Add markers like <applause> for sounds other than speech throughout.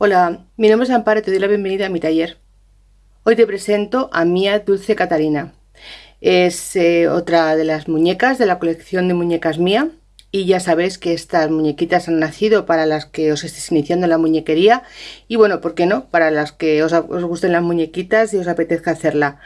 Hola, mi nombre es Amparo y te doy la bienvenida a mi taller. Hoy te presento a Mía Dulce Catarina. Es eh, otra de las muñecas de la colección de muñecas Mía y ya sabéis que estas muñequitas han nacido para las que os estéis iniciando en la muñequería y bueno, ¿por qué no? Para las que os, gusten las muñequitas y os apetezca hacerla.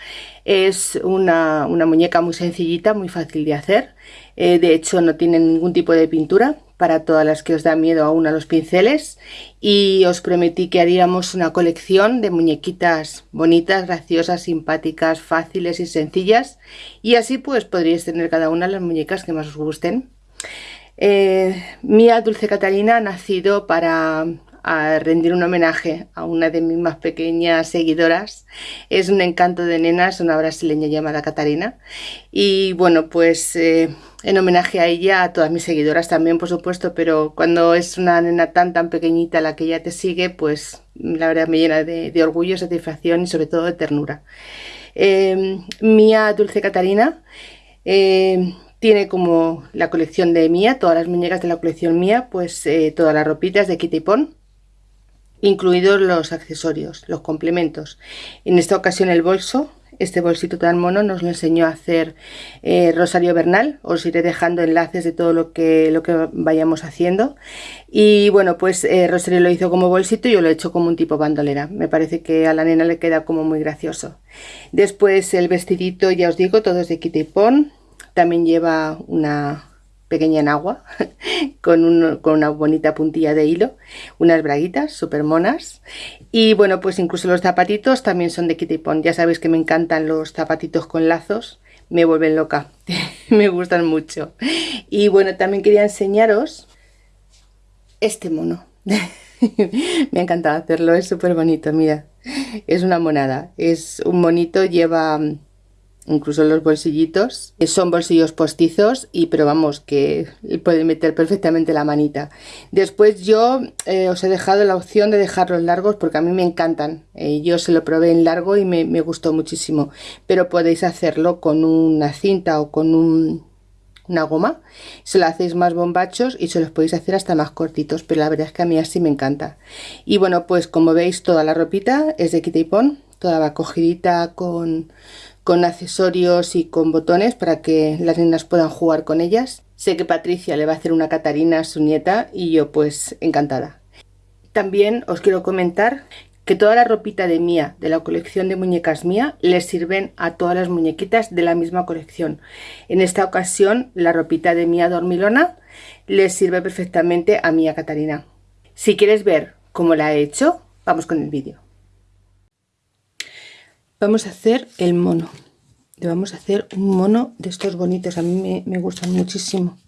Es una, muñeca muy sencillita, muy fácil de hacer. Eh, de hecho no tiene ningún tipo de pintura, para todas las que os da miedo aún a los pinceles y os prometí que haríamos una colección de muñequitas bonitas, graciosas, simpáticas, fáciles y sencillas y así pues podríais tener cada una las muñecas que más os gusten. Eh, Mía Dulce Catalina ha nacido para rendir un homenaje a una de mis más pequeñas seguidoras. Es un encanto de nenas, una brasileña llamada Catarina. Y bueno, pues eh, en homenaje a ella, a todas mis seguidoras también, por supuesto, pero cuando es una nena tan tan pequeñita la que ella te sigue, pues la verdad me llena de, orgullo, satisfacción y sobre todo de ternura. Eh, Mía Dulce Catarina eh, tiene como la colección de Mía, todas las muñecas de la colección Mía, pues eh, todas las ropitas de Kitty Pon, incluidos los accesorios, los complementos. En esta ocasión el bolso, este bolsito tan mono nos lo enseñó a hacer eh, Rosario Bernal. Os iré dejando enlaces de todo lo que, lo que vayamos haciendo. Y bueno, pues eh, Rosario lo hizo como bolsito y yo lo he hecho como un tipo bandolera. Me parece que a la nena le queda como muy gracioso. Después el vestidito, ya os digo, todo es de Kitty Pon. También lleva una pequeña en agua <laughs> con, una bonita puntilla de hilo, unas braguitas súper monas. Y bueno pues incluso los zapatitos también son de Kitty Pond, ya sabéis que me encantan los zapatitos con lazos, me vuelven loca, <laughs> me gustan mucho. Y bueno también quería enseñaros este mono. <laughs> Me ha encantado hacerlo, es súper bonito, mira, es una monada, es un monito, lleva incluso los bolsillitos son bolsillos postizos y pero vamos que puede meter perfectamente la manita. Después yo eh, os he dejado la opción de dejarlos largos porque a mí me encantan eh, yo se lo probé en largo y me, gustó muchísimo pero podéis hacerlo con una cinta o con una goma se lo hacéis más bombachos y se los podéis hacer hasta más cortitos pero la verdad es que a mí así me encanta. Y bueno pues como veis toda la ropita es de Kitty Pon toda va cogidita con con accesorios y con botones para que las niñas puedan jugar con ellas. Sé que Patricia le va a hacer una Catarina a su nieta y yo pues encantada. También os quiero comentar que toda la ropita de Mía, de la colección de muñecas Mía, les sirven a todas las muñequitas de la misma colección. En esta ocasión la ropita de Mía Dormilona les sirve perfectamente a Mía Catarina. Si quieres ver cómo la he hecho, vamos con el vídeo vamos a hacer el mono. Le vamos a hacer un mono de estos bonitos a mí me, gustan muchísimo.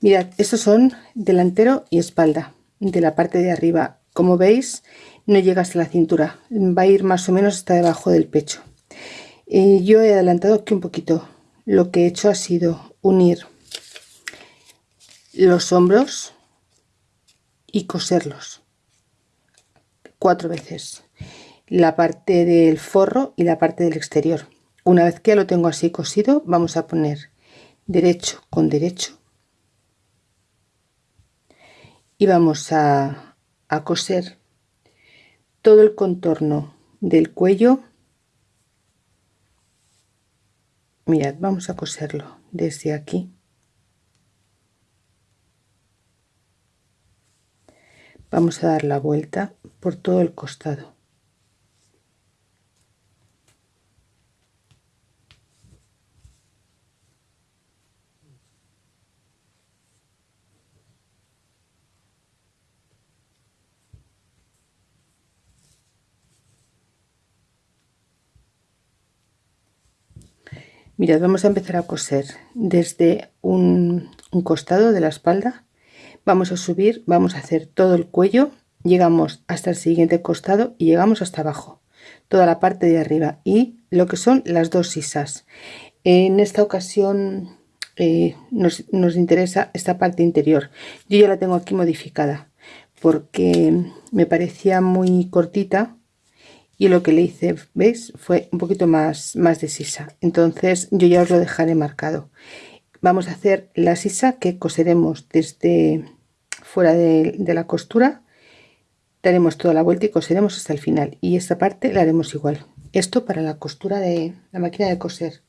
Mirad estos son delantero y espalda de la parte de arriba. Como veis no llega hasta la cintura va a ir más o menos hasta debajo del pecho. Y yo he adelantado aquí un poquito. Lo que he hecho ha sido unir los hombros y coserlos cuatro veces la parte del forro y la parte del exterior. Una vez que lo tengo así cosido vamos a poner derecho con derecho. Y vamos a, a coser todo el contorno del cuello. Mirad vamos a coserlo desde aquí. Vamos a dar la vuelta por todo el costado mirad vamos a empezar a coser desde un, costado de la espalda. Vamos a subir vamos a hacer todo el cuello. Llegamos hasta el siguiente costado y llegamos hasta abajo. Toda la parte de arriba y lo que son las dos sisas. En esta ocasión eh, nos, nos, interesa esta parte interior. Yo ya la tengo aquí modificada porque me parecía muy cortita y lo que le hice veis fue un poquito más más de sisa. Entonces yo ya os lo dejaré marcado. Vamos a hacer la sisa que coseremos desde fuera de, la costura. Daremos toda la vuelta y coseremos hasta el final. Y esta parte la haremos igual. Esto para la costura de la máquina de coser.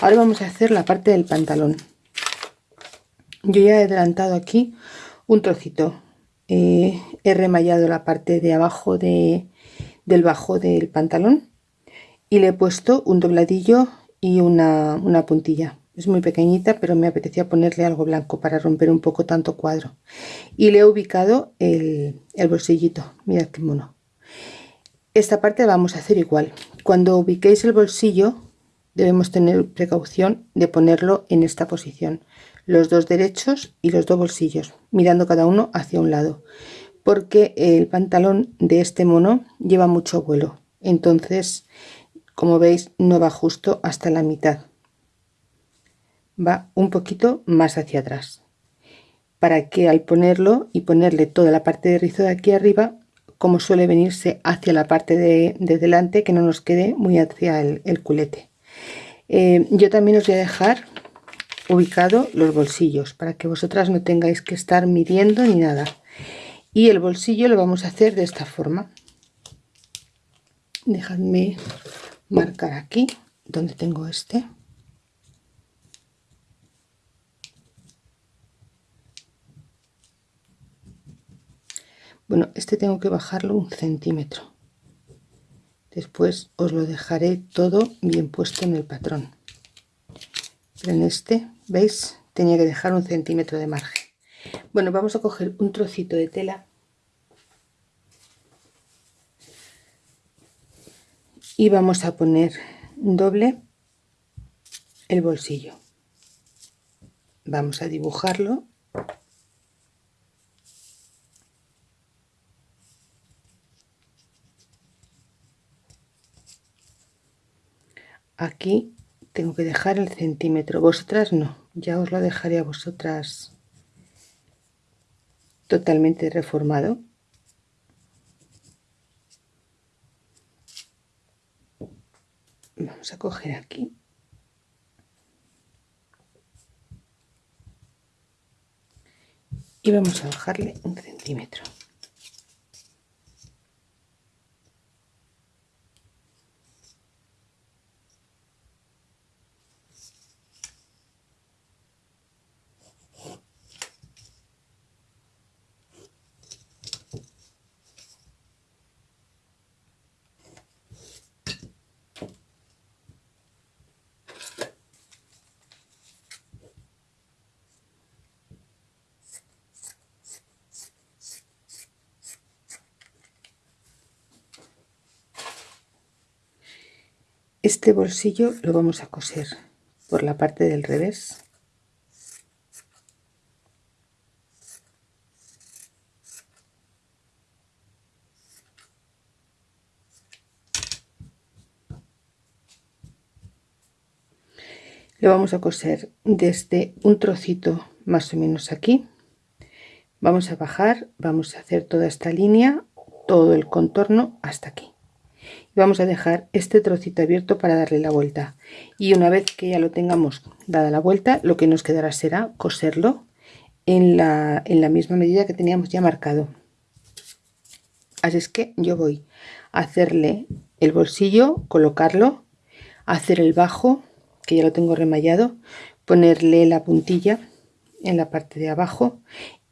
Ahora vamos a hacer la parte del pantalón. Yo ya he adelantado aquí un trocito. Eh, he remallado la parte de abajo de, del bajo del pantalón y le he puesto un dobladillo y una, puntilla. Es muy pequeñita pero me apetecía ponerle algo blanco para romper un poco tanto cuadro. Y le he ubicado el, el bolsillito. Mirad qué mono. Esta parte vamos a hacer igual. Cuando ubiquéis el bolsillo debemos tener precaución de ponerlo en esta posición. Los dos derechos y los dos bolsillos mirando cada uno hacia un lado porque el pantalón de este mono lleva mucho vuelo. Entonces como veis no va justo hasta la mitad. Va un poquito más hacia atrás. Para que al ponerlo y ponerle toda la parte de rizo de aquí arriba como suele venirse hacia la parte de, delante que no nos quede muy hacia el culete. Eh, yo también os voy a dejar ubicado los bolsillos para que vosotras no tengáis que estar midiendo ni nada y el bolsillo lo vamos a hacer de esta forma. Dejadme marcar aquí donde tengo este. Bueno este tengo que bajarlo un centímetro. Después os lo dejaré todo bien puesto en el patrón. Pero en este veis tenía que dejar un centímetro de margen. Bueno vamos a coger un trocito de tela y vamos a poner doble el bolsillo. Vamos a dibujarlo. Aquí tengo que dejar el centímetro. Vosotras no ya os lo dejaré a vosotras totalmente reformado vamos a coger aquí. Y vamos a bajarle un centímetro Este bolsillo lo vamos a coser por la parte del revés. Lo vamos a coser desde un trocito más o menos aquí. Vamos a bajar, vamos a hacer toda esta línea, todo el contorno hasta aquí vamos a dejar este trocito abierto para darle la vuelta. Y una vez que ya lo tengamos dada la vuelta lo que nos quedará será coserlo en la, en la misma medida que teníamos ya marcado. Así es que yo voy a hacerle el bolsillo colocarlo hacer el bajo que ya lo tengo remallado ponerle la puntilla en la parte de abajo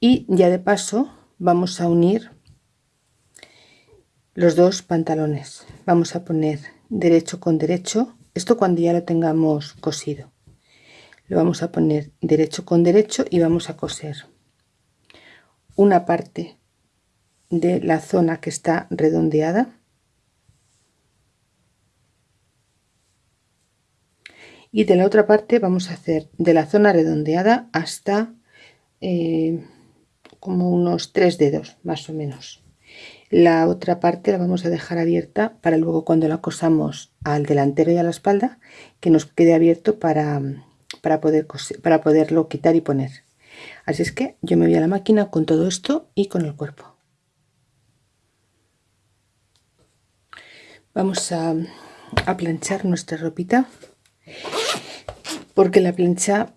y ya de paso vamos a unir los dos pantalones. Vamos a poner derecho con derecho. Esto cuando ya lo tengamos cosido. Lo vamos a poner derecho con derecho y vamos a coser una parte de la zona que está redondeada. Y de la otra parte vamos a hacer de la zona redondeada hasta eh, como unos tres dedos más o menos la otra parte la vamos a dejar abierta para luego cuando la cosamos al delantero y a la espalda que nos quede abierto para, para, poder para poderlo quitar y poner. Así es que yo me voy a la máquina con todo esto y con el cuerpo. Vamos a, a planchar nuestra ropita porque la plancha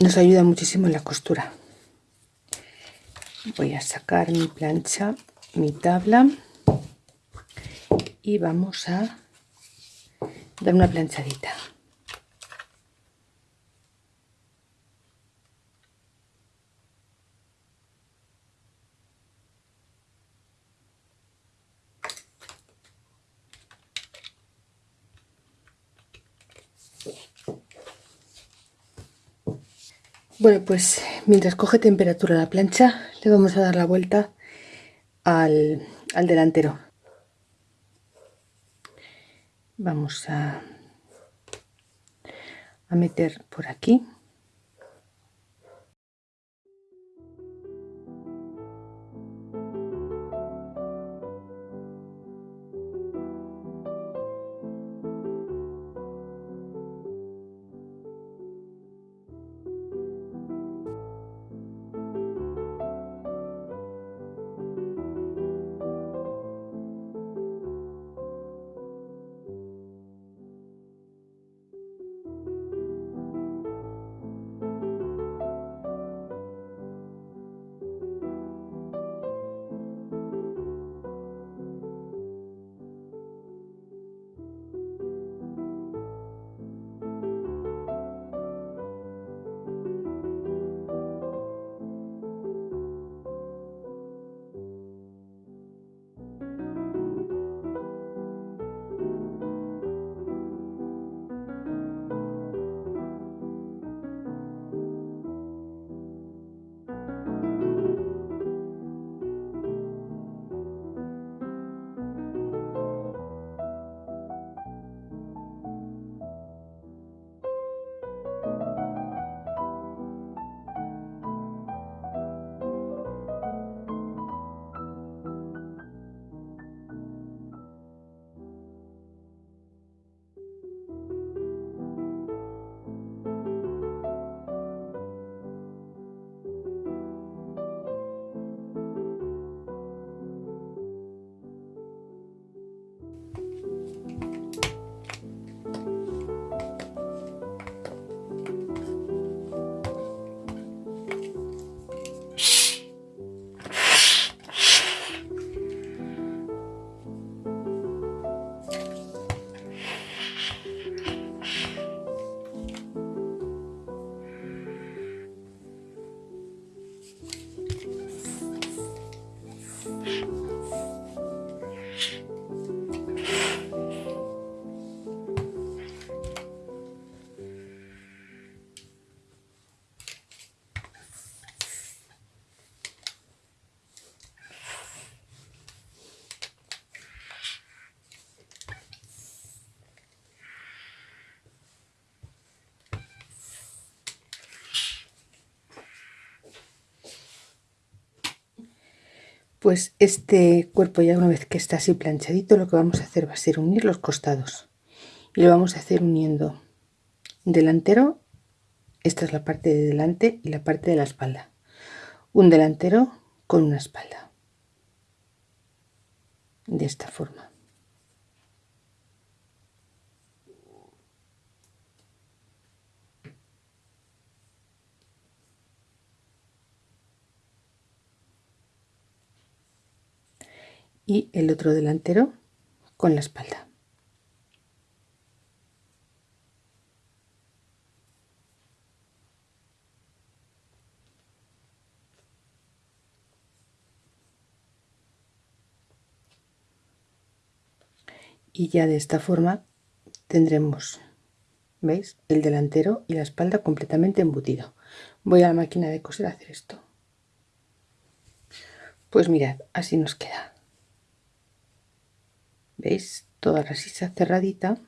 nos ayuda muchísimo en la costura. Voy a sacar mi plancha mi tabla y vamos a dar una planchadita. Bueno, pues mientras coge temperatura la plancha, le vamos a dar la vuelta al, al delantero. Vamos a, a meter por aquí Pues este cuerpo ya una vez que está así planchadito, lo que vamos a hacer va a ser unir los costados. Y lo vamos a hacer uniendo delantero, esta es la parte de delante y la parte de la espalda. Un delantero con una espalda. De esta forma. Y el otro delantero con la espalda. Y ya de esta forma tendremos, ¿veis? El delantero y la espalda completamente embutido. Voy a la máquina de coser a hacer esto. Pues mirad, así nos queda veis toda la sisa cerradita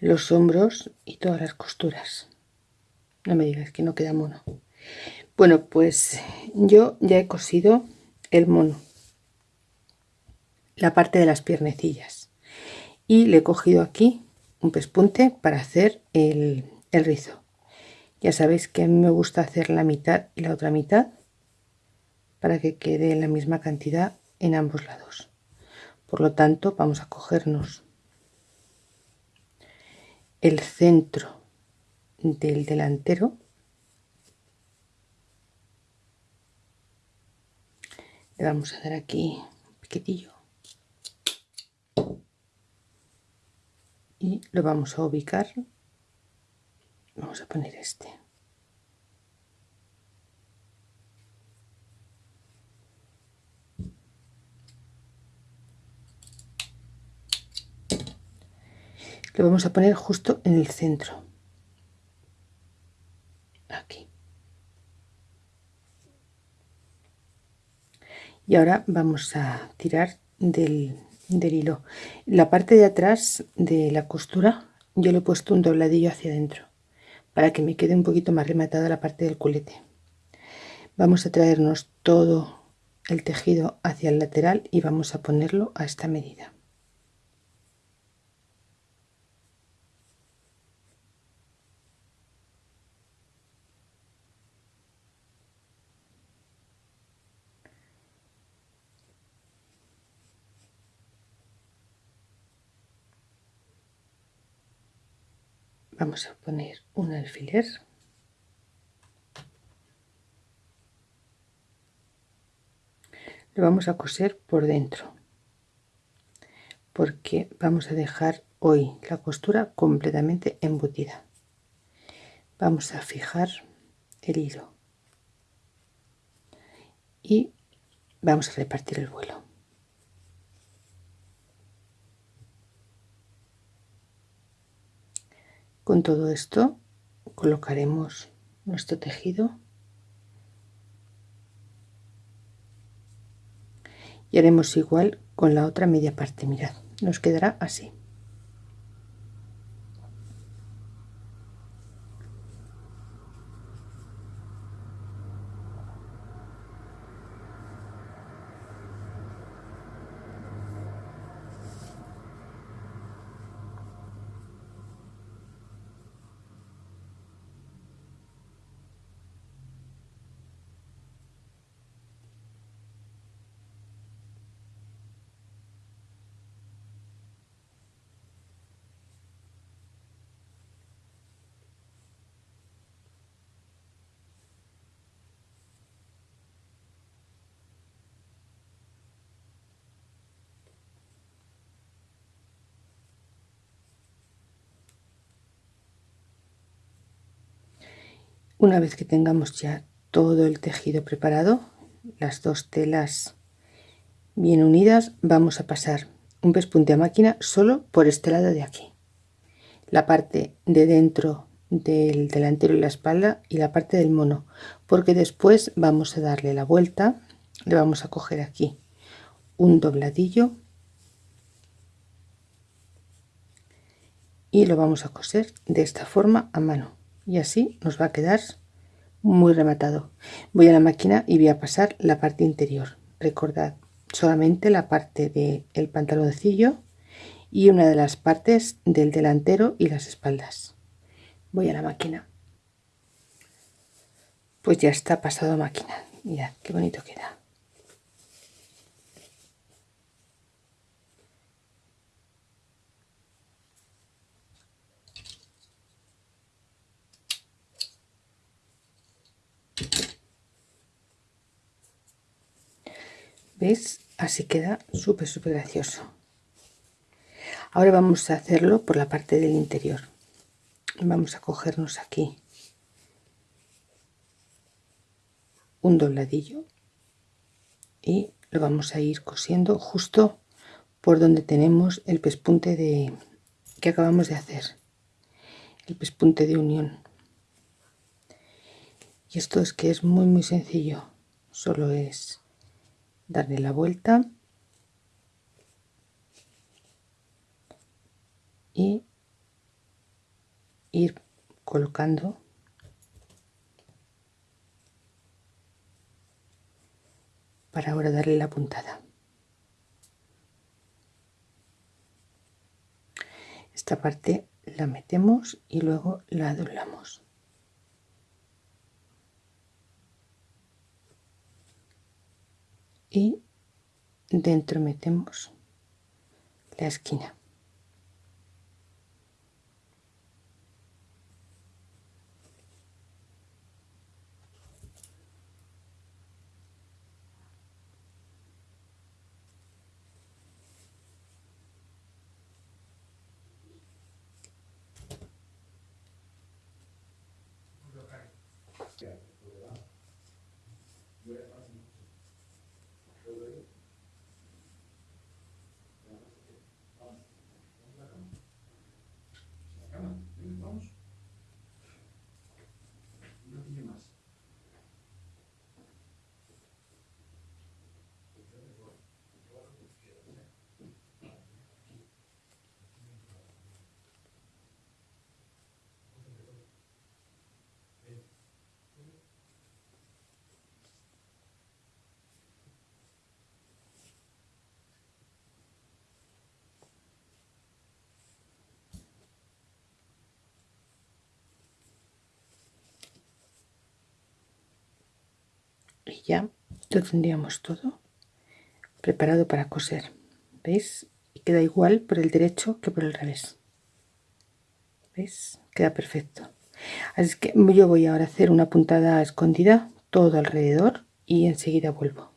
los hombros y todas las costuras. No me digas que no queda mono. Bueno pues yo ya he cosido el mono la parte de las piernecillas. Y le he cogido aquí un pespunte para hacer el, el rizo. Ya sabéis que a mí me gusta hacer la mitad y la otra mitad para que quede la misma cantidad en ambos lados por lo tanto, vamos a cogernos el centro del delantero le vamos a dar aquí un piquetillo y lo vamos a ubicar. Vamos a poner este lo vamos a poner justo en el centro. Aquí. Y ahora vamos a tirar del, del hilo. La parte de atrás de la costura yo le he puesto un dobladillo hacia adentro para que me quede un poquito más rematada la parte del culete. Vamos a traernos todo el tejido hacia el lateral y vamos a ponerlo a esta medida vamos a poner un alfiler. Lo vamos a coser por dentro porque vamos a dejar hoy la costura completamente embutida. Vamos a fijar el hilo y vamos a repartir el vuelo Con todo esto colocaremos nuestro tejido. Y haremos igual con la otra media parte. Mirad nos quedará así Una vez que tengamos ya todo el tejido preparado, las dos telas bien unidas, vamos a pasar un pespunte a máquina solo por este lado de aquí. La parte de dentro del delantero y la espalda y la parte del mono, porque después vamos a darle la vuelta, le vamos a coger aquí un dobladillo y lo vamos a coser de esta forma a mano y así nos va a quedar muy rematado. Voy a la máquina y voy a pasar la parte interior. Recordad solamente la parte del el pantaloncillo y una de las partes del delantero y las espaldas. Voy a la máquina. Pues ya está pasado máquina. Mirad qué bonito queda ¿Veis? Así queda súper, súper gracioso. Ahora vamos a hacerlo por la parte del interior. Vamos a cogernos aquí un dobladillo y lo vamos a ir cosiendo justo por donde tenemos el pespunte de que acabamos de hacer el pespunte de unión y esto es que es muy muy sencillo solo es darle la vuelta. Y ir colocando para ahora darle la puntada. Esta parte la metemos y luego la doblamos y dentro metemos la esquina y ya lo tendríamos todo preparado para coser veis y queda igual por el derecho que por el revés veis queda perfecto. Así que yo voy ahora a hacer una puntada escondida todo alrededor y enseguida vuelvo